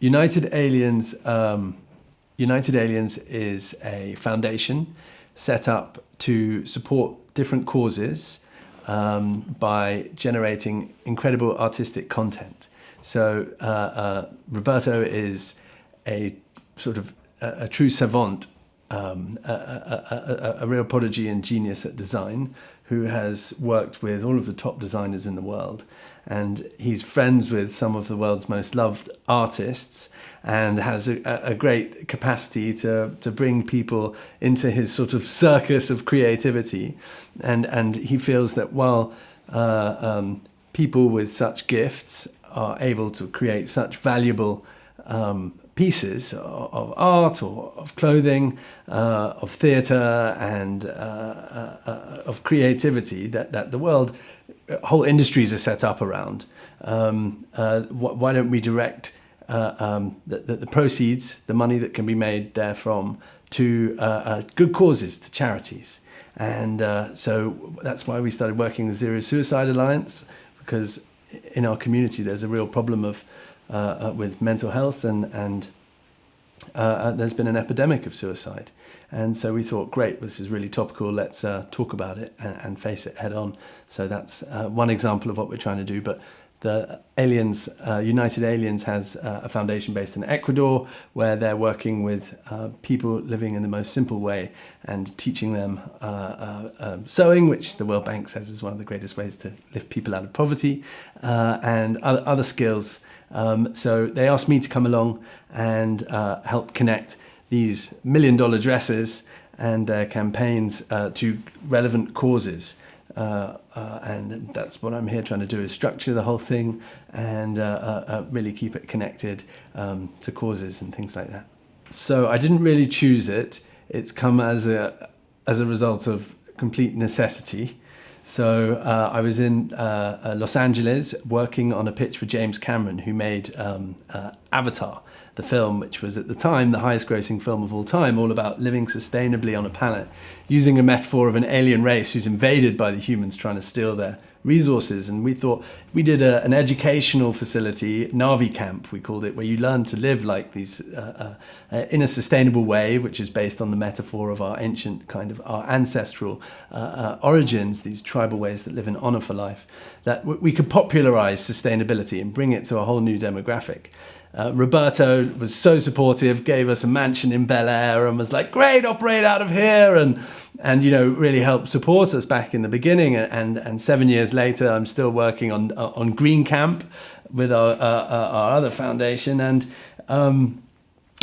United Aliens, um, United Aliens is a foundation set up to support different causes um, by generating incredible artistic content. So uh, uh, Roberto is a sort of a, a true savant, um, a, a, a, real prodigy and genius at design who has worked with all of the top designers in the world. And he's friends with some of the world's most loved artists and has a, a great capacity to, to bring people into his sort of circus of creativity. And, and he feels that while uh, um, people with such gifts are able to create such valuable um, pieces of art or of clothing, uh, of theatre and uh, uh, uh, of creativity that, that the world, whole industries are set up around. Um, uh, wh why don't we direct uh, um, the, the, the, proceeds, the money that can be made therefrom, to good causes, to charities? And so that's why we started working with Zero Suicide Alliance, because in our community there's a real problem of uh, uh, with mental health and, and uh, uh, there's been an epidemic of suicide. And so we thought, great, this is really topical, let's uh, talk about it and, and, face it head on. So that's uh, one example of what we're trying to do. But the Aliens, uh, United Aliens has uh, a foundation based in Ecuador where they're working with uh, people living in the most simple way and teaching them uh, uh, um, sewing, which the World Bank says is one of the greatest ways to lift people out of poverty, uh, and other, other skills. Um, so they asked me to come along and help connect these million dollar dresses and their campaigns to relevant causes. Uh, uh, and that's what I'm here trying to do is structure the whole thing and uh, uh, uh, really keep it connected um, to causes and things like that. So I didn't really choose it. It's come as a, as a result of complete necessity. So uh, I was in uh, uh, Los Angeles working on a pitch for James Cameron, who made um, uh, Avatar, the film, which was at the time the highest grossing film of all time, all about living sustainably on a planet, using a metaphor of an alien race who's invaded by the humans trying to steal their resources. And we thought we did a, an educational facility, Navi Camp, we called it, where you learn to live like these uh, uh, uh, in a sustainable way, which is based on the metaphor of our ancient kind of our ancestral uh, uh, origins, these tribal ways that live in honor for life, that we could popularize sustainability and bring it to a whole new demographic. Uh, Roberto was so supportive, gave us a mansion in Bel Air and was like, great, operate out of here. And, and you know, really helped support us back in the beginning. And, and seven years later, I'm still working on, on Green Camp with our, uh, uh our other foundation. And um,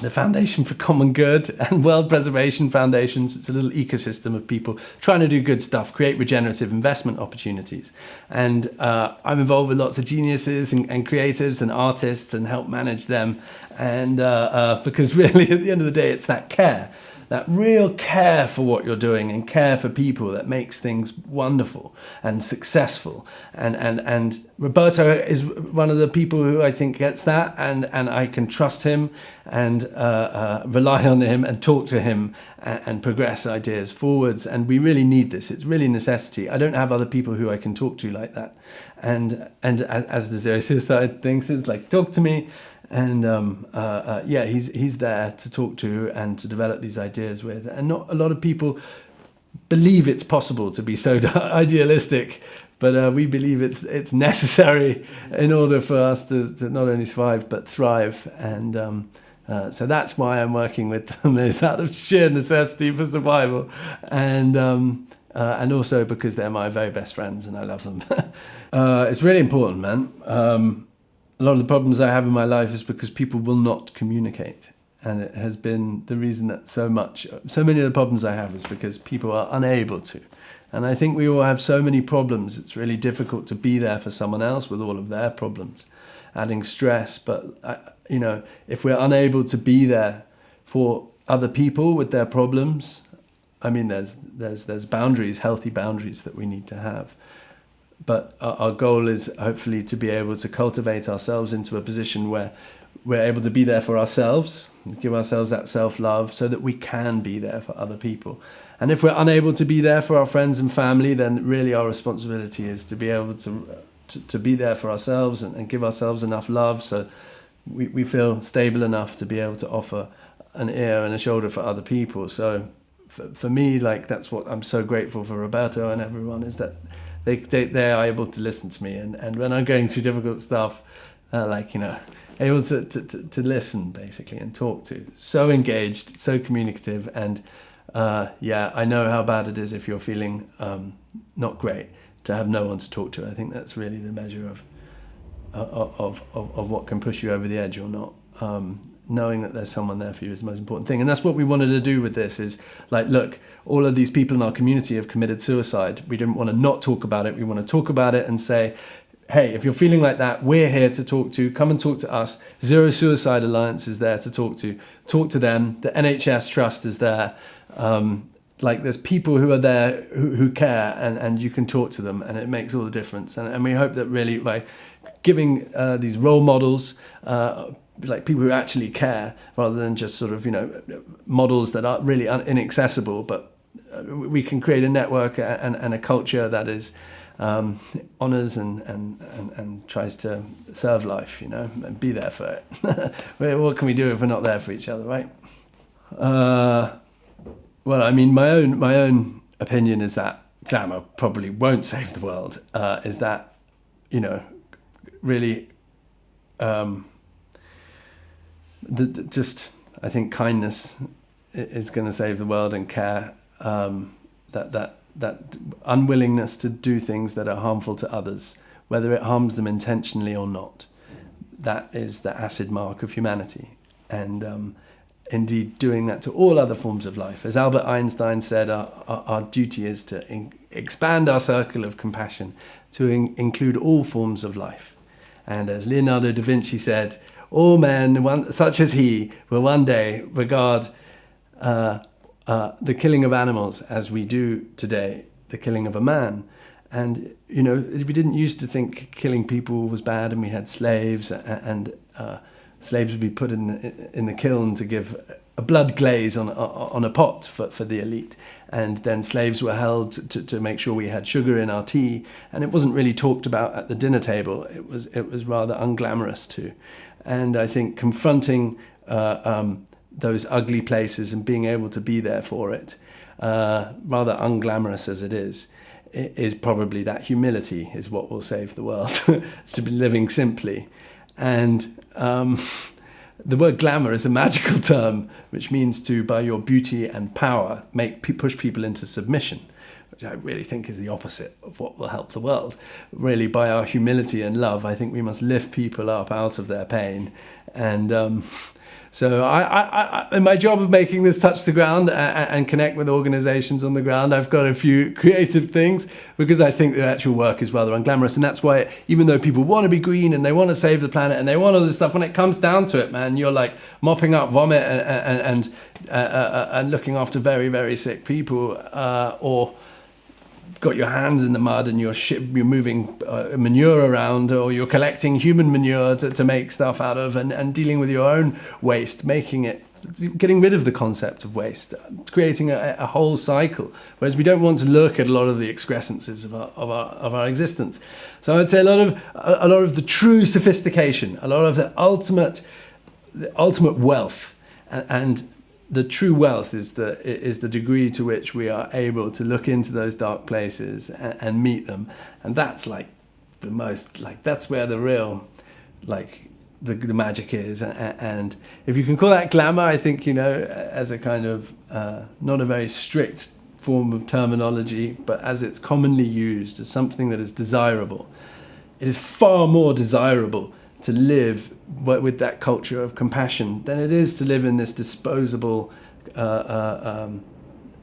the Foundation for Common Good and World Preservation Foundations. It's a little ecosystem of people trying to do good stuff, create regenerative investment opportunities. And uh, I'm involved with lots of geniuses and, and, creatives and artists and help manage them. And uh, uh, because really at the end of the day, it's that care that real care for what you're doing and care for people that makes things wonderful and successful. And, and, and Roberto is one of the people who I think gets that and, and I can trust him and uh, uh, rely on him and talk to him and, and, progress ideas forwards. And we really need this. It's really necessity. I don't have other people who I can talk to like that. And, and as the Zero Suicide thinks, it's like, talk to me and um, uh, uh, yeah, he's he's there to talk to and to develop these ideas with. And not a lot of people believe it's possible to be so idealistic, but uh, we believe it's it's necessary in order for us to, to not only survive but thrive. And um, uh, so that's why I'm working with them is out of sheer necessity for survival, and um, uh, and also because they're my very best friends and I love them. Uh, it's really important, man. A lot of the problems I have in my life is because people will not communicate. And it has been the reason that so much, so many of the problems I have is because people are unable to. And I think we all have so many problems. It's really difficult to be there for someone else with all of their problems, adding stress. But, you know, if we're unable to be there for other people with their problems, I mean, there's, there's, there's boundaries, healthy boundaries that we need to have but our goal is hopefully to be able to cultivate ourselves into a position where we're able to be there for ourselves, give ourselves that self-love so that we can be there for other people. And if we're unable to be there for our friends and family, then really our responsibility is to be able to, to, to be there for ourselves and, and give ourselves enough love so we, we feel stable enough to be able to offer an ear and a shoulder for other people. So for, for me, like that's what I'm so grateful for Roberto and everyone is that they, they, they are able to listen to me. And, and when I'm going through difficult stuff, uh, like, you know, able to, to, to, listen basically and talk to. So engaged, so communicative. And uh, yeah, I know how bad it is if you're feeling um, not great to have no one to talk to. I think that's really the measure of, of, of, of what can push you over the edge or not. Um, knowing that there's someone there for you is the most important thing. And that's what we wanted to do with this is like look all of these people in our community have committed suicide. We didn't want to not talk about it. We want to talk about it and say hey if you're feeling like that we're here to talk to come and talk to us. Zero suicide alliance is there to talk to. Talk to them. The nhs trust is there. Um, like there's people who are there who, who care and, and you can talk to them and it makes all the difference. And, and we hope that really by giving uh, these role models uh, like people who actually care rather than just sort of you know models that are really inaccessible but uh, we can create a network and, and a culture that is um, honors and, and, and, and tries to serve life you know and be there for it. What can we do if we're not there for each other right? Uh, well I mean my own my own opinion is that glamour probably won't save the world uh, is that you know really um, the, the, just I think kindness is going to save the world and care. Um, that that that unwillingness to do things that are harmful to others, whether it harms them intentionally or not, that is the acid mark of humanity. And um, indeed, doing that to all other forms of life. As Albert Einstein said, our, our, our duty is to in, expand our circle of compassion to in, include all forms of life. And as Leonardo da Vinci said, all men, one, such as he, will one day regard uh, uh, the killing of animals as we do today, the killing of a man. And, you know, we didn't used to think killing people was bad and we had slaves and uh, slaves would be put in the, in the kiln to give a blood glaze on, on a pot for, for the elite. And then slaves were held to, to make sure we had sugar in our tea. And it wasn't really talked about at the dinner table. It was, it was rather unglamorous too. And I think confronting uh, um, those ugly places and being able to be there for it, uh, rather unglamorous as it is, is probably that humility is what will save the world, to be living simply. And um, the word glamour is a magical term, which means to, by your beauty and power, make push people into submission which I really think is the opposite of what will help the world. Really, by our humility and love, I think we must lift people up out of their pain. And um, so, I, I, I, in my job of making this touch the ground and, and, connect with organizations on the ground, I've got a few creative things because I think the actual work is rather unglamorous. And that's why, even though people want to be green and they want to save the planet and they want all this stuff, when it comes down to it, man, you're like mopping up vomit and, and, and, uh, uh, and looking after very, very sick people uh, or got your hands in the mud and you're, you're moving uh, manure around or you're collecting human manure to, to make stuff out of and, and dealing with your own waste, making it getting rid of the concept of waste, creating a, a, whole cycle. Whereas we don't want to look at a lot of the excrescences of our, of our, of our existence. So I'd say a lot of a, a lot of the true sophistication, a lot of the ultimate, the ultimate wealth, and, and the true wealth is the is the degree to which we are able to look into those dark places and, and, meet them. And that's like the most like that's where the real like the, the magic is. And, if you can call that glamour i think you know as a kind of uh, not a very strict form of terminology but as it's commonly used as something that is desirable it is far more desirable to live with that culture of compassion than it is to live in this disposable, uh, uh, um,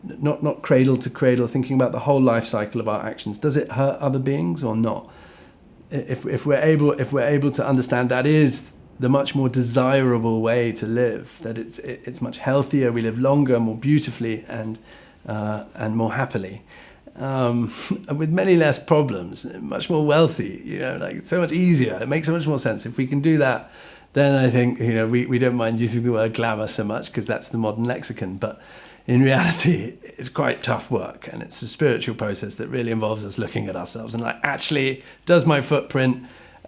not not cradle to cradle, thinking about the whole life cycle of our actions. Does it hurt other beings or not? If if we're able if we're able to understand that is the much more desirable way to live, that it's it's much healthier, we live longer, more beautifully, and uh, and more happily um, with many less problems, much more wealthy, you know, like so much easier. It makes so much more sense. If we can do that, then I think, you know, we, we don't mind using the word glamour so much because that's the modern lexicon. But in reality, it's quite tough work and it's a spiritual process that really involves us looking at ourselves and like, actually, does my footprint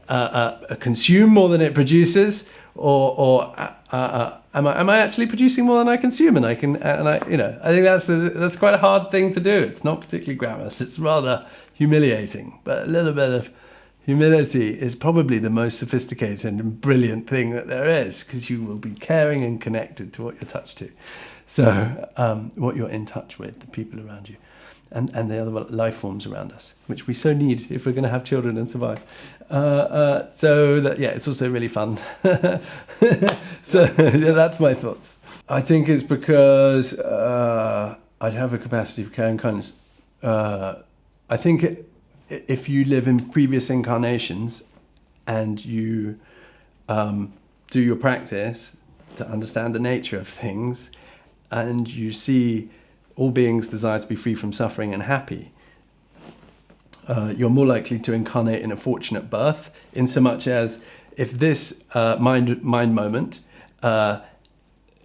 uh, uh, consume more than it produces? Or or uh, uh, am I am I actually producing more than I consume? And I can and I you know I think that's a, that's quite a hard thing to do. It's not particularly glamorous. It's rather humiliating, but a little bit of humility is probably the most sophisticated and brilliant thing that there is because you will be caring and connected to what you're touched to. So, um, what you're in touch with, the people around you, and, and the other life forms around us, which we so need if we're going to have children and survive. Uh, uh, so, that, yeah, it's also really fun. so, yeah, that's my thoughts. I think it's because uh, I'd have a capacity for care and kindness. Uh, I think it, if you live in previous incarnations and you um, do your practice to understand the nature of things, and you see all beings desire to be free from suffering and happy, uh, you're more likely to incarnate in a fortunate birth, in so much as if this uh, mind mind moment uh,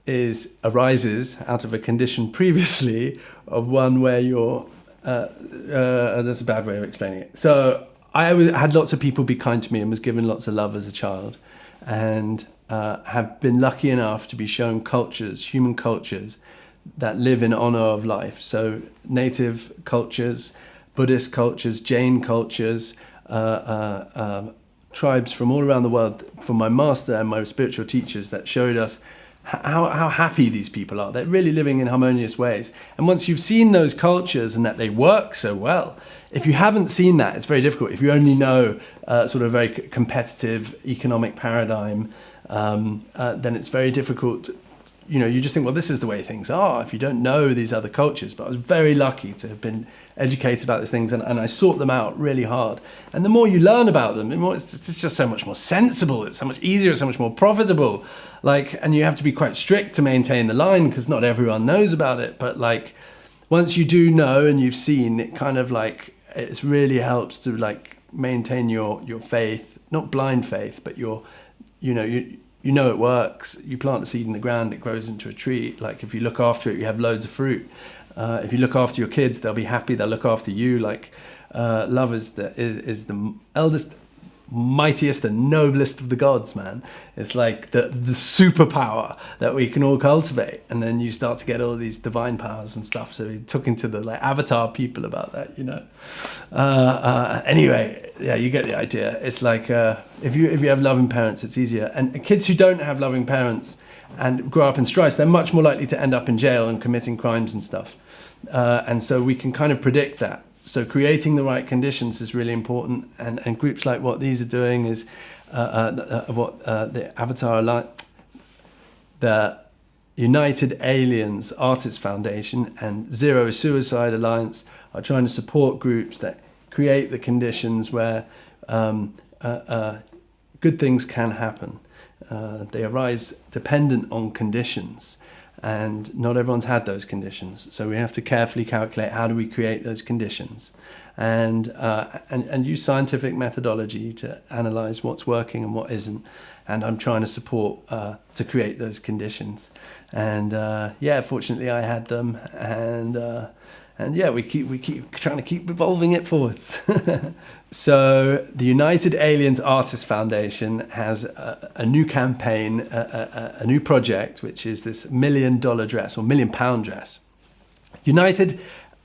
is arises out of a condition previously of one where you're uh, uh, that's a bad way of explaining it. So I was, had lots of people be kind to me and was given lots of love as a child, and uh, have been lucky enough to be shown cultures, human cultures, that live in honor of life. So native cultures, Buddhist cultures, Jain cultures, uh, uh, um, tribes from all around the world, from my master and my spiritual teachers that showed us how, how happy these people are. They're really living in harmonious ways. And once you've seen those cultures and that they work so well, if you haven't seen that, it's very difficult. If you only know uh, sort of a very competitive economic paradigm, um, uh, then it's very difficult. You know, you just think, well, this is the way things are if you don't know these other cultures. But I was very lucky to have been educated about these things and, and I sought them out really hard. And the more you learn about them, the more it's, it's just so much more sensible, it's so much easier, it's so much more profitable. Like, and you have to be quite strict to maintain the line because not everyone knows about it. But like, once you do know and you've seen, it kind of like, it really helps to like maintain your, your faith, not blind faith, but your you know, you, you know it works. You plant the seed in the ground, it grows into a tree. Like if you look after it, you have loads of fruit. Uh, if you look after your kids, they'll be happy. They'll look after you. Like uh, love is the is, is the eldest mightiest and noblest of the gods, man. It's like the, the superpower that we can all cultivate. And then you start to get all these divine powers and stuff. So he took into the like avatar people about that, you know. Uh, uh, anyway, yeah, you get the idea. It's like uh, if you if you have loving parents, it's easier. And kids who don't have loving parents and grow up in strife, they're much more likely to end up in jail and committing crimes and stuff. Uh, and so we can kind of predict that so creating the right conditions is really important, and, and groups like what these are doing is uh, uh, uh what uh, the Avatar Alliance, the United Aliens Artists Foundation and Zero Suicide Alliance are trying to support groups that create the conditions where um, uh, uh, good things can happen. they arise dependent on conditions and not everyone's had those conditions. So we have to carefully calculate how do we create those conditions, and uh, and and use scientific methodology to analyze what's working and what isn't. And I'm trying to support uh, to create those conditions. And uh, yeah, fortunately I had them, and uh, and yeah, we keep we keep trying to keep evolving it forwards. so the United Aliens Artists Foundation has a, a new campaign, a, a, a, new project, which is this million dollar dress or million pound dress. United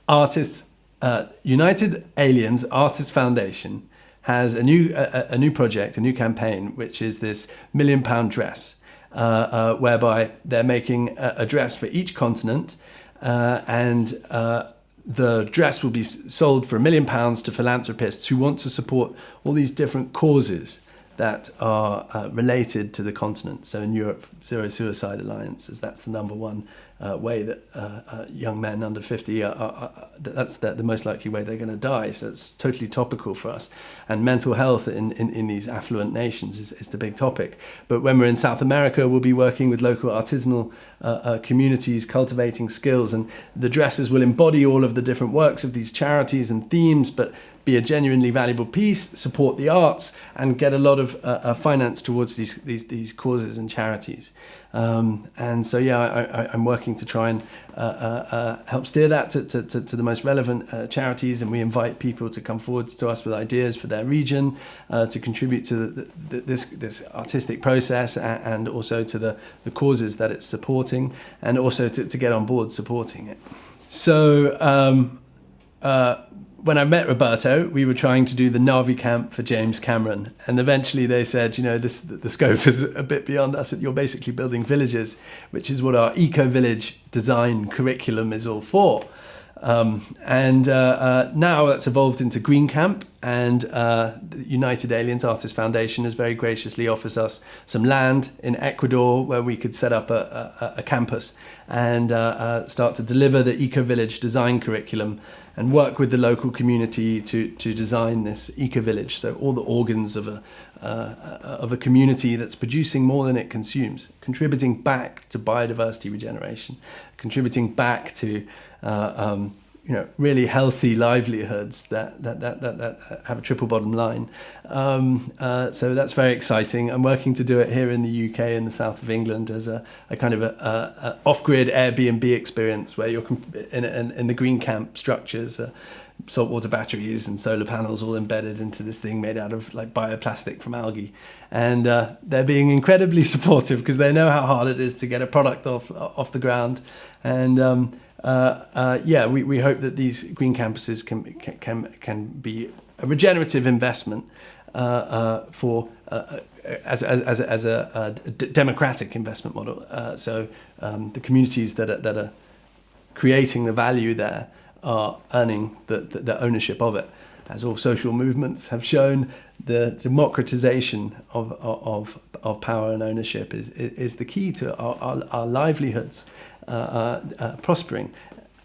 Artists, uh, United Aliens Artists Foundation has a new a, new project, a new campaign, which is this million pound dress, uh, uh, whereby they're making a, dress for each continent. Uh, and uh, the dress will be sold for a million pounds to philanthropists who want to support all these different causes that are uh, related to the continent. So in Europe, Zero Suicide Alliance, as that's the number one uh, way that uh, uh, young men under 50 are, are, are that's the, the, most likely way they're going to die. So it's totally topical for us. And mental health in, in, in these affluent nations is, is, the big topic. But when we're in South America, we'll be working with local artisanal uh, uh, communities, cultivating skills. And the dresses will embody all of the different works of these charities and themes, but be a genuinely valuable piece, support the arts, and get a lot of uh, uh, finance towards these, these, these causes and charities. Um, and so, yeah, I, I'm working to try and uh, uh, uh, help steer that to, to, to, to the most relevant uh, charities. And we invite people to come forward to us with ideas for their region uh, to contribute to the, the, this, this artistic process and, also to the, the causes that it's supporting and also to, to get on board supporting it. So um, when I met Roberto, we were trying to do the Navi camp for James Cameron, and eventually they said, you know, this the scope is a bit beyond us. You're basically building villages, which is what our eco village design curriculum is all for. Um, and uh, uh, now that's evolved into Green Camp, and uh, the United Aliens Artists Foundation has very graciously offers us some land in Ecuador where we could set up a, a, a campus and uh, uh, start to deliver the Eco Village design curriculum and work with the local community to, to design this Eco Village. So all the organs of a, uh, of a community that's producing more than it consumes, contributing back to biodiversity regeneration, contributing back to uh, um, you know, really healthy livelihoods that, that, that, that, that have a triple bottom line. Um, uh, so that's very exciting. I'm working to do it here in the UK in the south of England as a, a kind of a, a, a off-grid Airbnb experience where you're in, in, in the green camp structures, uh, saltwater batteries and solar panels all embedded into this thing made out of like bioplastic from algae. And uh, they're being incredibly supportive because they know how hard it is to get a product off, off the ground. And um, yeah, we, we hope that these green campuses can, can, can be a regenerative investment uh, uh for uh, uh, as, as, as, as a, a democratic investment model. so um, the communities that are, that are creating the value there are earning the, the, the, ownership of it. As all social movements have shown, the democratization of, of, of power and ownership is, is the key to our, our, our livelihoods. Uh, uh, uh, prospering.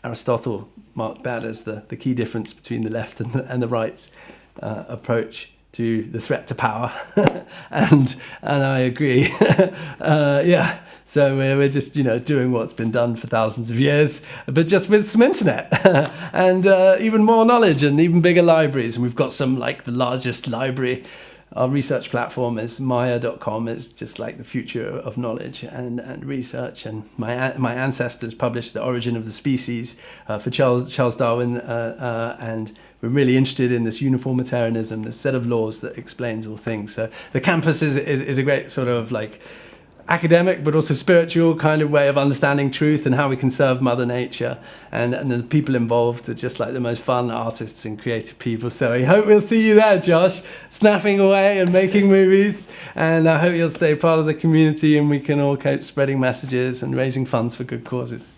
Aristotle marked that as the, the key difference between the left and the, and the right's approach to the threat to power, and and I agree. uh, yeah, so we're, we're just you know doing what's been done for thousands of years, but just with some internet and uh, even more knowledge and even bigger libraries, and we've got some like the largest library our research platform is Maya.com. It's just like the future of knowledge and, and research. And my my ancestors published the origin of the species uh, for Charles Charles Darwin, uh, uh, and we're really interested in this uniformitarianism, this set of laws that explains all things. So the campus is, is, is a great sort of like academic but also spiritual kind of way of understanding truth and how we can serve mother nature. And, and the people involved are just like the most fun artists and creative people. So i hope we'll see you there josh snapping away and making movies. And i hope you'll stay part of the community and we can all keep spreading messages and raising funds for good causes